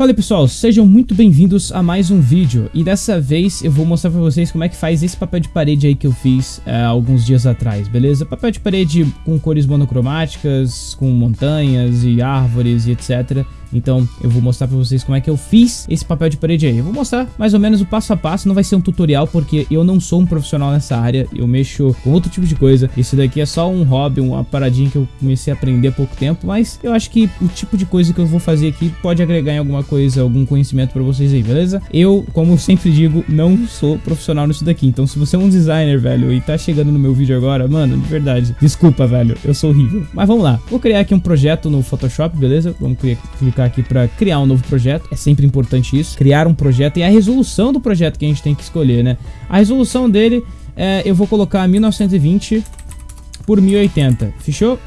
Fala pessoal, sejam muito bem-vindos a mais um vídeo e dessa vez eu vou mostrar pra vocês como é que faz esse papel de parede aí que eu fiz é, alguns dias atrás, beleza? Papel de parede com cores monocromáticas, com montanhas e árvores e etc. Então eu vou mostrar pra vocês como é que eu fiz esse papel de parede aí. Eu vou mostrar mais ou menos o passo a passo, não vai ser um tutorial porque eu não sou um profissional nessa área, eu mexo com outro tipo de coisa. Esse daqui é só um hobby, uma paradinha que eu comecei a aprender há pouco tempo, mas eu acho que o tipo de coisa que eu vou fazer aqui pode agregar em alguma coisa, algum conhecimento pra vocês aí, beleza? Eu, como eu sempre digo, não sou profissional nisso daqui, então se você é um designer, velho, e tá chegando no meu vídeo agora, mano, de verdade, desculpa, velho, eu sou horrível. Mas vamos lá, vou criar aqui um projeto no Photoshop, beleza? Vamos clicar clicar aqui para criar um novo projeto. É sempre importante isso, criar um projeto e a resolução do projeto que a gente tem que escolher, né? A resolução dele, é, eu vou colocar 1920 por 1080, fechou?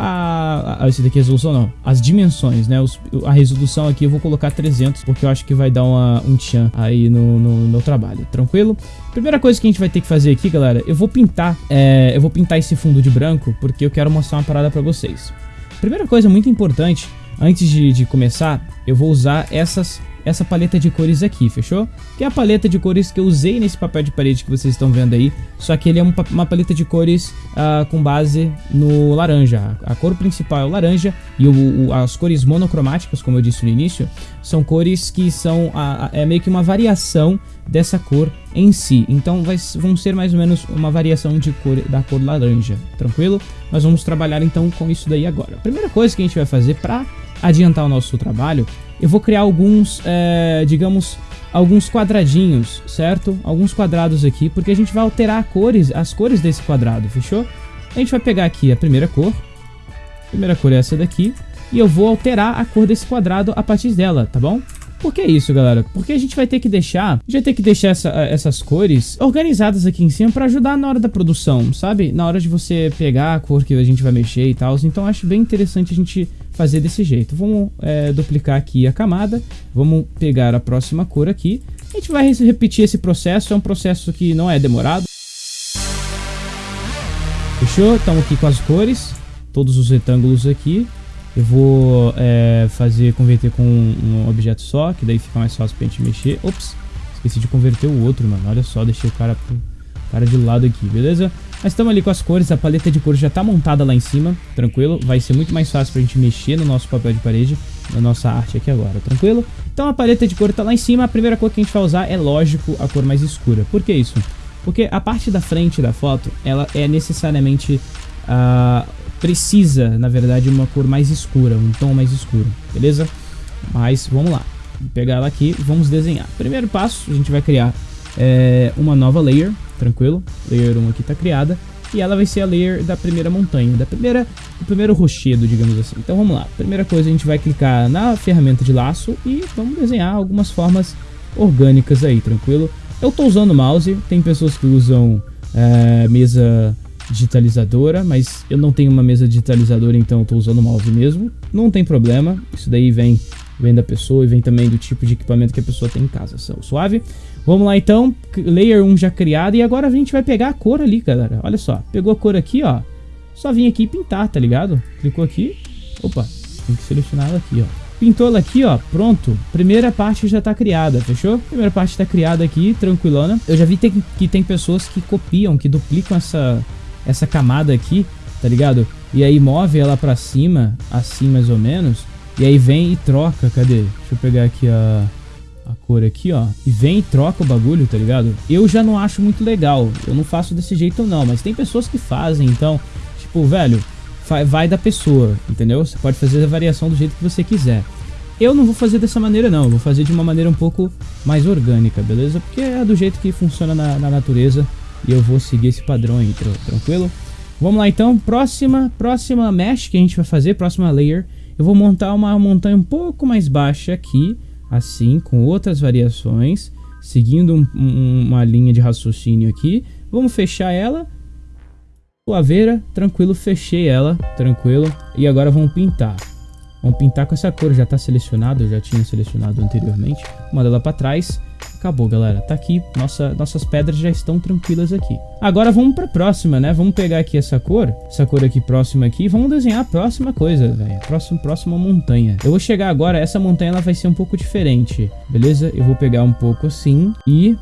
A, a, esse daqui é resolução não, as dimensões, né, Os, a resolução aqui eu vou colocar 300, porque eu acho que vai dar uma, um tchan aí no, no, no, meu trabalho, tranquilo? Primeira coisa que a gente vai ter que fazer aqui, galera, eu vou pintar, é, eu vou pintar esse fundo de branco, porque eu quero mostrar uma parada pra vocês. Primeira coisa muito importante Antes de, de começar, eu vou usar essas, essa paleta de cores aqui, fechou? Que é a paleta de cores que eu usei nesse papel de parede que vocês estão vendo aí, só que ele é um, uma paleta de cores uh, com base no laranja. A cor principal é o laranja e o, o, as cores monocromáticas, como eu disse no início, são cores que são a, a, é meio que uma variação dessa cor em si. Então vai, vão ser mais ou menos uma variação de cor da cor laranja, tranquilo? Nós vamos trabalhar então com isso daí agora. A primeira coisa que a gente vai fazer para adiantar o nosso trabalho, eu vou criar alguns, é, digamos, alguns quadradinhos, certo? Alguns quadrados aqui, porque a gente vai alterar cores, as cores desse quadrado, fechou? A gente vai pegar aqui a primeira cor, a primeira cor é essa daqui, e eu vou alterar a cor desse quadrado a partir dela, tá bom? Por que isso, galera? Porque a gente vai ter que deixar, vai ter que deixar essa, essas cores organizadas aqui em cima para ajudar na hora da produção, sabe? Na hora de você pegar a cor que a gente vai mexer e tal. Então acho bem interessante a gente fazer desse jeito. Vamos é, duplicar aqui a camada, vamos pegar a próxima cor aqui. A gente vai repetir esse processo, é um processo que não é demorado. Fechou? Estamos aqui com as cores, todos os retângulos aqui. Eu vou é, fazer, converter com um, objeto só, que daí fica mais fácil pra gente mexer. Ops, esqueci de converter o outro, mano. Olha só, deixei o cara, cara de lado aqui, beleza? Mas estamos ali com as cores, a paleta de cores já está montada lá em cima, tranquilo? Vai ser muito mais fácil para a gente mexer no nosso papel de parede, na nossa arte aqui agora, tranquilo? Então a paleta de cor está lá em cima, a primeira cor que a gente vai usar é, lógico, a cor mais escura. Por que isso? Porque a parte da frente da foto, ela é necessariamente... Uh, precisa, na verdade, uma cor mais escura, um tom mais escuro, beleza? Mas vamos lá, vou pegar ela aqui vamos desenhar. Primeiro passo, a gente vai criar é, uma nova layer, tranquilo? Layer 1 aqui está criada. E ela vai ser a layer da primeira montanha, da primeira, do primeiro rochedo, digamos assim. Então vamos lá. Primeira coisa, a gente vai clicar na ferramenta de laço e vamos desenhar algumas formas orgânicas aí, tranquilo? Eu estou usando mouse, tem pessoas que usam é, mesa digitalizadora, mas eu não tenho uma mesa digitalizadora, então eu estou usando mouse mesmo. Não tem problema, isso daí vem, vem da pessoa e vem também do tipo de equipamento que a pessoa tem em casa, suave? Vamos lá então, layer 1 já criado e agora a gente vai pegar a cor ali, galera. Olha só, pegou a cor aqui, ó. Só vim aqui pintar, tá ligado? Clicou aqui, opa, tem que selecionar ela aqui, ó. Pintou ela aqui, ó, pronto. Primeira parte já tá criada, fechou? Primeira parte tá criada aqui, tranquilona. Eu já vi que tem pessoas que copiam, que duplicam essa, essa camada aqui, tá ligado? E aí move ela pra cima, assim mais ou menos. E aí vem e troca, cadê? Deixa eu pegar aqui a a cor aqui, ó, e vem e troca o bagulho, tá ligado? Eu já não acho muito legal, eu não faço desse jeito não, mas tem pessoas que fazem, então, tipo, velho, vai da pessoa, entendeu? Você pode fazer a variação do jeito que você quiser. Eu não vou fazer dessa maneira não, eu vou fazer de uma maneira um pouco mais orgânica, beleza? Porque é do jeito que funciona na, na natureza e eu vou seguir esse padrão aí, tranquilo? Vamos lá então, próxima, próxima mesh que a gente vai fazer, próxima layer, eu vou montar uma montanha um pouco mais baixa aqui, assim, com outras variações, seguindo um, um, uma linha de raciocínio aqui. Vamos fechar ela. Suaveira, tranquilo, fechei ela, tranquilo. E agora vamos pintar. Vamos pintar com essa cor, já está selecionado, eu já tinha selecionado anteriormente. Manda ela para trás. Acabou, galera. Tá aqui, nossa, nossas pedras já estão tranquilas aqui. Agora vamos pra próxima, né? Vamos pegar aqui essa cor, essa cor aqui próxima aqui, vamos desenhar a próxima coisa, velho. Próximo, próxima montanha. Eu vou chegar agora, essa montanha ela vai ser um pouco diferente, beleza? Eu vou pegar um pouco assim e...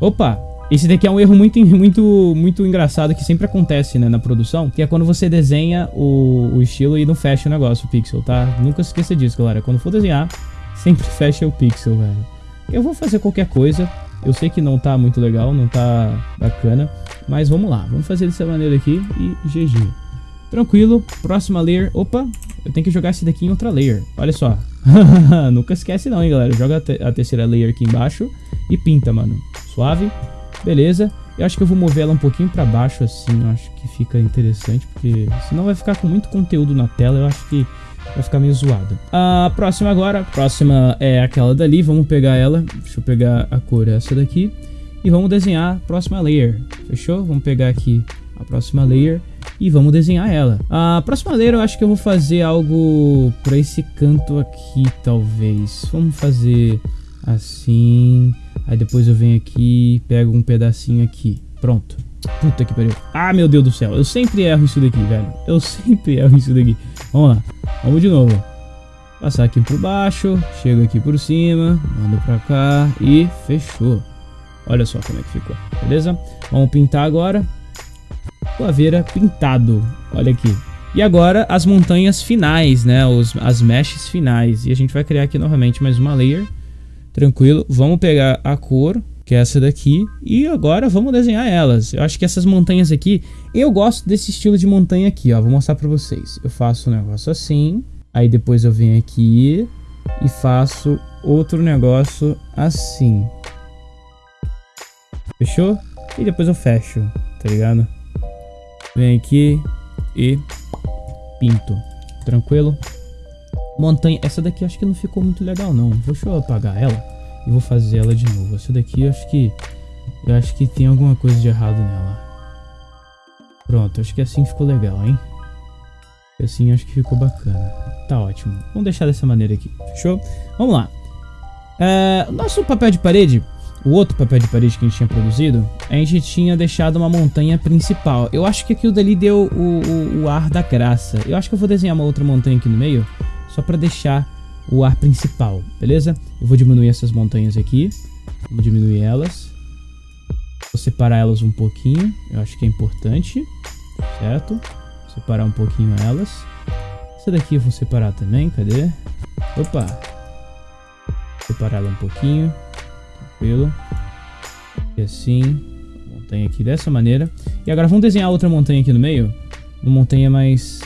Opa! Esse daqui é um erro muito, muito, muito engraçado que sempre acontece, né, na produção, que é quando você desenha o, o estilo e não fecha o negócio, o pixel, tá? Nunca se esqueça disso, galera. Quando for desenhar, sempre fecha o pixel, velho. Eu vou fazer qualquer coisa. Eu sei que não tá muito legal, não tá bacana. Mas vamos lá, vamos fazer dessa maneira aqui e GG. Tranquilo, próxima layer. Opa, eu tenho que jogar esse daqui em outra layer. Olha só. Nunca esquece não, hein, galera. Joga a, te a terceira layer aqui embaixo e pinta, mano. Suave. Beleza. Eu acho que eu vou mover ela um pouquinho pra baixo assim. Eu acho que fica interessante, porque senão vai ficar com muito conteúdo na tela. Eu acho que vai ficar meio zoado. A próxima agora, a próxima é aquela dali, vamos pegar ela, deixa eu pegar a cor essa daqui, e vamos desenhar a próxima layer, fechou? Vamos pegar aqui a próxima layer e vamos desenhar ela. A próxima layer eu acho que eu vou fazer algo para esse canto aqui, talvez. Vamos fazer assim, aí depois eu venho aqui pego um pedacinho aqui, pronto. Puta que pariu. Ah, meu Deus do céu. Eu sempre erro isso daqui, velho. Eu sempre erro isso daqui. Vamos lá. Vamos de novo. Passar aqui por baixo, chego aqui por cima, mando pra cá e fechou. Olha só como é que ficou, beleza? Vamos pintar agora. Coaveira pintado, olha aqui. E agora as montanhas finais, né? Os, as meshes finais. E a gente vai criar aqui novamente mais uma layer. Tranquilo. Vamos pegar a cor, que é essa daqui. E agora vamos desenhar elas. Eu acho que essas montanhas aqui... Eu gosto desse estilo de montanha aqui, ó. Vou mostrar pra vocês. Eu faço um negócio assim. Aí depois eu venho aqui e faço outro negócio assim. Fechou? E depois eu fecho, tá ligado? Vem aqui e pinto. Tranquilo? Montanha... Essa daqui acho que não ficou muito legal, não. Deixa eu apagar ela e vou fazer ela de novo. Essa daqui eu acho que eu acho que tem alguma coisa de errado nela. Pronto, acho que assim ficou legal, hein? Assim acho que ficou bacana. Tá ótimo. Vamos deixar dessa maneira aqui, fechou? Vamos lá. É, nosso papel de parede, o outro papel de parede que a gente tinha produzido, a gente tinha deixado uma montanha principal. Eu acho que aquilo dali deu o, o, o ar da graça. Eu acho que eu vou desenhar uma outra montanha aqui no meio, só pra deixar o ar principal, beleza? Eu vou diminuir essas montanhas aqui. Vou diminuir elas. Vou separar elas um pouquinho. Eu acho que é importante. Certo? Separar um pouquinho elas. Essa daqui eu vou separar também. Cadê? Opa! Separar ela um pouquinho. Tranquilo. E assim. Montanha aqui dessa maneira. E agora vamos desenhar outra montanha aqui no meio. Uma montanha mais...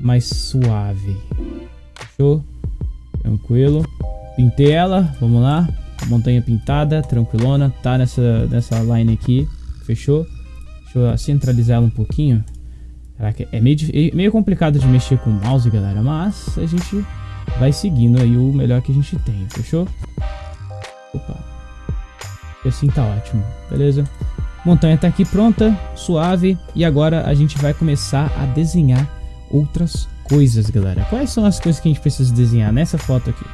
Mais suave. Fechou? Tranquilo. Pintei ela, vamos lá. Montanha pintada, tranquilona. Tá nessa, nessa line aqui. Fechou? Deixa eu centralizar ela um pouquinho. Caraca, é meio, é meio complicado de mexer com o mouse, galera. Mas a gente vai seguindo aí o melhor que a gente tem. Fechou? Opa. E assim tá ótimo. Beleza? Montanha tá aqui pronta, suave. E agora a gente vai começar a desenhar outras coisas, galera. Quais são as coisas que a gente precisa desenhar nessa foto aqui?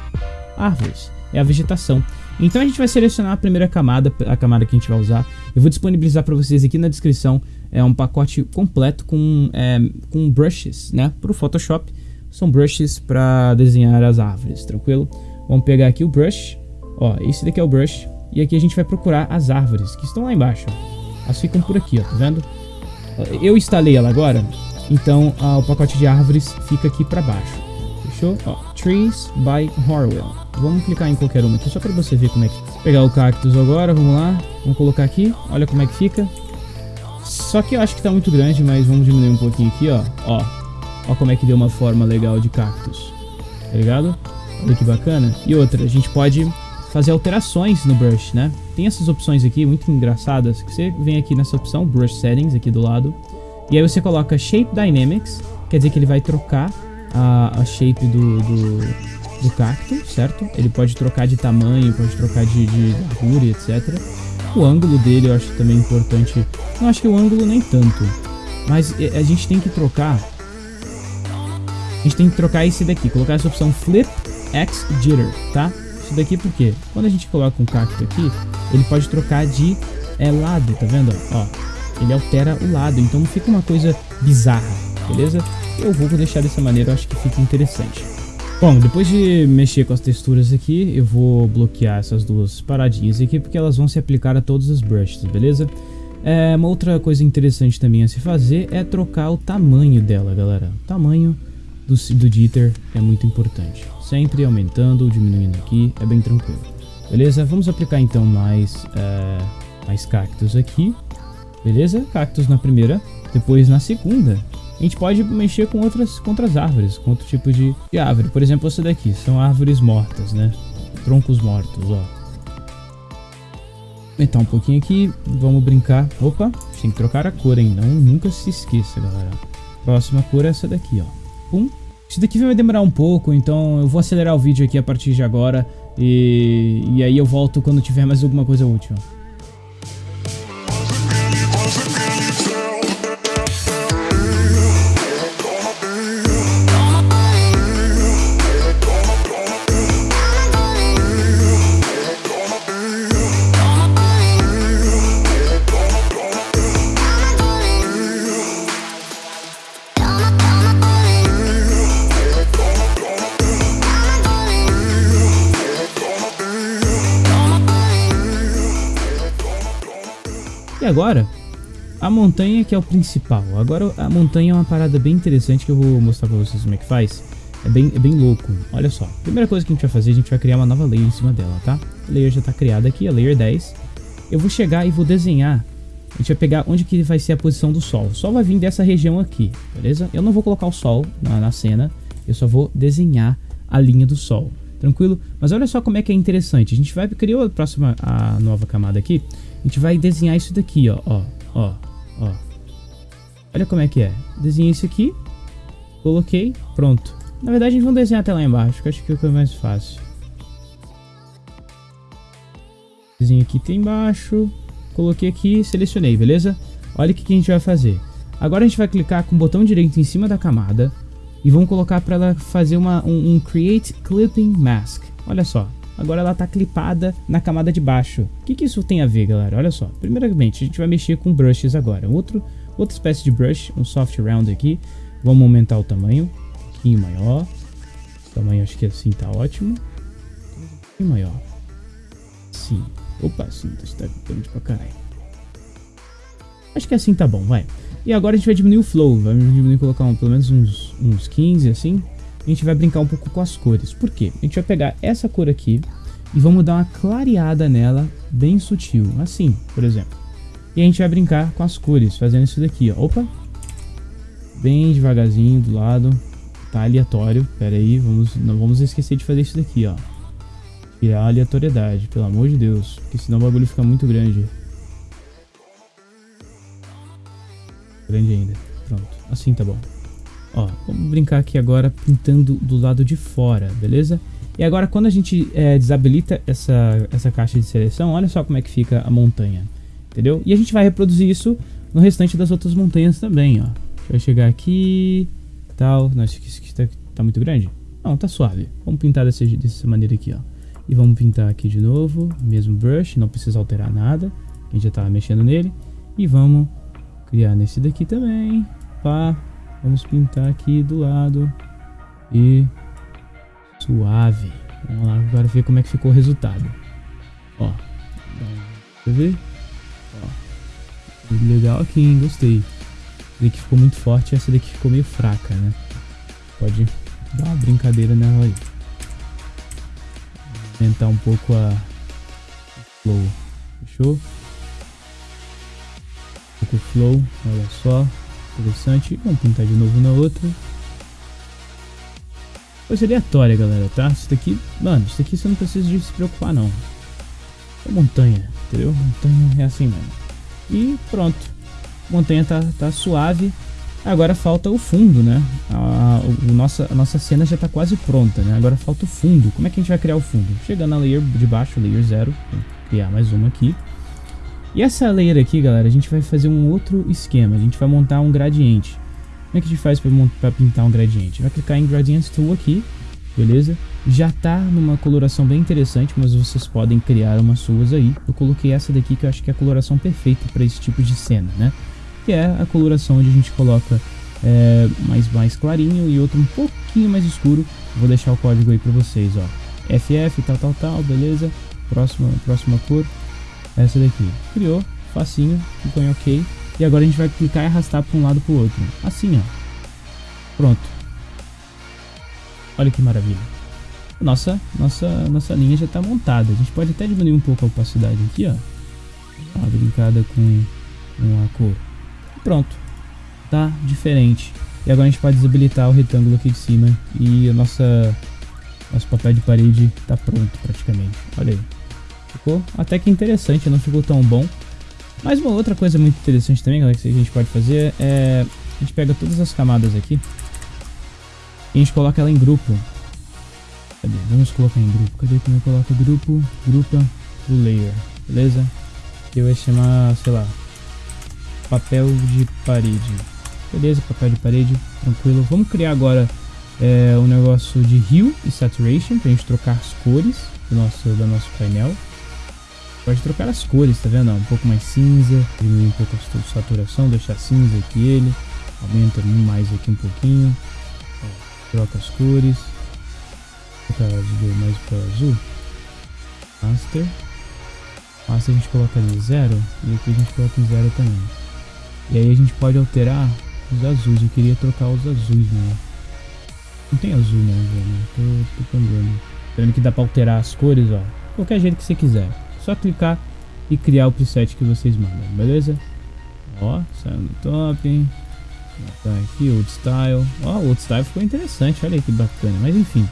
Árvores. É a vegetação. Então a gente vai selecionar a primeira camada, a camada que a gente vai usar. Eu vou disponibilizar para vocês aqui na descrição é um pacote completo com, é, com brushes, né? Para o Photoshop. São brushes para desenhar as árvores, tranquilo? Vamos pegar aqui o brush. Ó, esse daqui é o brush. E aqui a gente vai procurar as árvores que estão lá embaixo. Elas ficam por aqui, ó, tá vendo? Eu instalei ela agora então o pacote de árvores fica aqui para baixo. Fechou? Ó, Trees by Horwell. Vamos clicar em qualquer uma aqui só para você ver como é que. Pegar o cactus agora, vamos lá. Vamos colocar aqui. Olha como é que fica. Só que eu acho que tá muito grande, mas vamos diminuir um pouquinho aqui, ó. Ó, ó como é que deu uma forma legal de cactus. Tá ligado? Olha que bacana. E outra, a gente pode fazer alterações no brush, né? Tem essas opções aqui muito engraçadas que você vem aqui nessa opção, Brush Settings, aqui do lado. E aí você coloca Shape Dynamics, quer dizer que ele vai trocar a, a shape do, do, do, cacto, certo? Ele pode trocar de tamanho, pode trocar de, de largura, etc. O ângulo dele eu acho também importante. Não acho que o ângulo nem tanto. Mas a gente tem que trocar. A gente tem que trocar esse daqui, colocar essa opção Flip X Jitter, tá? Isso daqui por quê? Quando a gente coloca um cacto aqui, ele pode trocar de é, lado, tá vendo? Ó, ele altera o lado, então não fica uma coisa bizarra, beleza? Eu vou deixar dessa maneira, eu acho que fica interessante. Bom, depois de mexer com as texturas aqui, eu vou bloquear essas duas paradinhas aqui, porque elas vão se aplicar a todos os brushes, beleza? É, uma outra coisa interessante também a se fazer é trocar o tamanho dela, galera. O tamanho do, do jitter é muito importante. Sempre aumentando ou diminuindo aqui, é bem tranquilo. Beleza? Vamos aplicar então mais, é, mais cactos aqui. Beleza? Cactos na primeira, depois na segunda. A gente pode mexer com outras, com outras árvores, com outro tipo de, de árvore. Por exemplo, essa daqui, são árvores mortas, né? Troncos mortos, ó aumentar um pouquinho aqui, vamos brincar. Opa, tem que trocar a cor, hein? Não, nunca se esqueça, galera. Próxima cor é essa daqui, ó. Pum. Isso daqui vai demorar um pouco, então eu vou acelerar o vídeo aqui a partir de agora. E, e aí eu volto quando tiver mais alguma coisa útil. Agora, a montanha que é o principal. Agora a montanha é uma parada bem interessante que eu vou mostrar pra vocês como é que faz. É bem, é bem louco. Olha só. Primeira coisa que a gente vai fazer, a gente vai criar uma nova layer em cima dela, tá? A layer já tá criada aqui, a layer 10. Eu vou chegar e vou desenhar. A gente vai pegar onde que vai ser a posição do sol. O sol vai vir dessa região aqui, beleza? Eu não vou colocar o sol na, na cena. Eu só vou desenhar a linha do sol. Tranquilo? Mas olha só como é que é interessante. A gente vai criar a próxima, a nova camada aqui. A gente vai desenhar isso daqui, ó, ó, ó, ó. Olha como é que é. Desenhei isso aqui, coloquei, pronto. Na verdade, a gente vai desenhar até lá embaixo, que eu acho que é o mais fácil. Desenho aqui tem embaixo, coloquei aqui, selecionei, beleza? Olha o que, que a gente vai fazer. Agora a gente vai clicar com o botão direito em cima da camada e vamos colocar para ela fazer uma, um, um Create Clipping Mask. Olha só, agora ela está clipada na camada de baixo. O que, que isso tem a ver, galera? Olha só. Primeiramente, a gente vai mexer com brushes agora. Outro, outra espécie de brush, um soft round aqui. Vamos aumentar o tamanho, um pouquinho maior. Tamanho acho que assim tá ótimo. Um pouquinho maior. Sim. Opa, sim, tá grande pra caralho. Acho que assim tá bom, vai. E agora a gente vai diminuir o flow, vai diminuir, colocar um, pelo menos uns, uns 15 assim a gente vai brincar um pouco com as cores. Por quê? A gente vai pegar essa cor aqui e vamos dar uma clareada nela bem sutil, assim, por exemplo. E a gente vai brincar com as cores, fazendo isso daqui, ó. Opa! Bem devagarzinho do lado. Tá aleatório. Pera aí, vamos, não vamos esquecer de fazer isso daqui, ó. Tirar a aleatoriedade, pelo amor de Deus. Porque senão o bagulho fica muito grande. Grande ainda. Pronto, assim tá bom. Ó, vamos brincar aqui agora pintando do lado de fora, beleza? E agora quando a gente é, desabilita essa, essa caixa de seleção, olha só como é que fica a montanha, entendeu? E a gente vai reproduzir isso no restante das outras montanhas também, ó. Vai chegar aqui, tal, nossa, isso aqui tá, tá muito grande? Não, tá suave. Vamos pintar dessa, dessa maneira aqui, ó. E vamos pintar aqui de novo, mesmo brush, não precisa alterar nada, a gente já tá mexendo nele. E vamos criar nesse daqui também, pá, Vamos pintar aqui do lado. E suave. Vamos lá agora ver como é que ficou o resultado. Ó. Quer ver? Ó. Legal aqui, hein? Gostei. Essa daqui ficou muito forte essa daqui ficou meio fraca, né? Pode dar uma brincadeira nela aí. Aumentar um pouco a flow. Fechou? Um pouco flow, olha só. Interessante. Vamos pintar de novo na outra. Coisa aleatória, galera, tá? Isso daqui, mano, isso daqui você não precisa de se preocupar, não. É montanha, entendeu? Montanha é assim mesmo. E pronto. Montanha tá, tá suave. Agora falta o fundo, né? A, o, nossa, a nossa cena já tá quase pronta, né? Agora falta o fundo. Como é que a gente vai criar o fundo? Chegando na layer de baixo, layer 0. Criar mais uma aqui. E essa layer aqui, galera, a gente vai fazer um outro esquema. A gente vai montar um gradiente. Como é que a gente faz para pintar um gradiente? Vai clicar em Gradients Tool aqui. beleza? Já tá numa coloração bem interessante, mas vocês podem criar umas suas aí. Eu coloquei essa daqui que eu acho que é a coloração perfeita para esse tipo de cena, né? Que é a coloração onde a gente coloca é, mais, mais clarinho e outro um pouquinho mais escuro. Vou deixar o código aí para vocês, ó. FF, tal, tal, tal, beleza? Próxima, próxima cor, essa daqui. Criou, facinho, ficou em ok. E agora a gente vai clicar e arrastar para um lado para o outro. Assim, ó. Pronto. Olha que maravilha. Nossa, nossa, nossa linha já está montada. A gente pode até diminuir um pouco a opacidade aqui, ó. Uma brincada com, com a cor. Pronto. Tá diferente. E agora a gente pode desabilitar o retângulo aqui de cima. E a nossa, nosso papel de parede está pronto praticamente. Olha aí. Ficou até que interessante, não ficou tão bom. Mas uma outra coisa muito interessante também, galera, que a gente pode fazer é... A gente pega todas as camadas aqui e a gente coloca ela em grupo. Cadê? Vamos colocar em grupo. Cadê como eu coloco grupo? Grupa do layer. Beleza? Que vai chamar, sei lá, papel de parede. Beleza, papel de parede, tranquilo. Vamos criar agora é, um negócio de hue e saturation pra gente trocar as cores do nosso, do nosso painel. Pode trocar as cores, tá vendo? Um pouco mais cinza, diminuir um pouco a saturação, deixar cinza aqui ele. Aumenta mais aqui um pouquinho troca as cores. Trocar azul mais para azul. Master. Master a gente coloca ali zero. E aqui a gente coloca em zero também. E aí a gente pode alterar os azuis. Eu queria trocar os azuis, né? Não tem azul né, velho. Tô, tô. Tá vendo que dá pra alterar as cores, ó. Qualquer jeito que você quiser. Só clicar e criar o preset que vocês mandam, beleza? Ó, saiu no top? Tá aqui, Old Style. Ó, Old Style ficou interessante, olha aí que bacana. Mas enfim,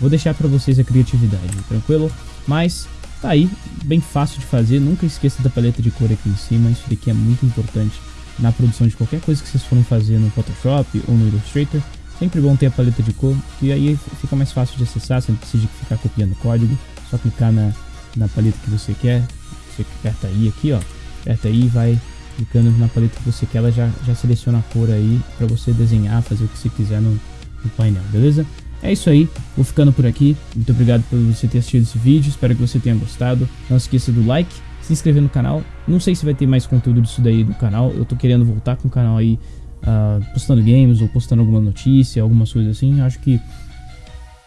vou deixar para vocês a criatividade, tranquilo? Mas tá aí, bem fácil de fazer. Nunca esqueça da paleta de cor aqui em cima. Isso daqui é muito importante na produção de qualquer coisa que vocês forem fazer no Photoshop ou no Illustrator. Sempre bom ter a paleta de cor, que aí fica mais fácil de acessar, você não precisa ficar copiando código. Só clicar na, na paleta que você quer. Você aperta aí aqui, ó. Aperta aí e vai clicando na paleta que você quer, ela já, já seleciona a cor aí para você desenhar, fazer o que você quiser no, no painel, beleza? É isso aí, vou ficando por aqui. Muito obrigado por você ter assistido esse vídeo, espero que você tenha gostado. Não esqueça do like, se inscrever no canal. Não sei se vai ter mais conteúdo disso daí no canal, eu tô querendo voltar com o canal aí, uh, postando games ou postando alguma notícia, algumas coisas assim. Acho que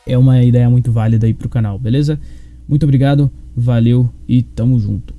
é uma ideia muito válida aí pro canal, beleza? Muito obrigado, valeu e tamo junto.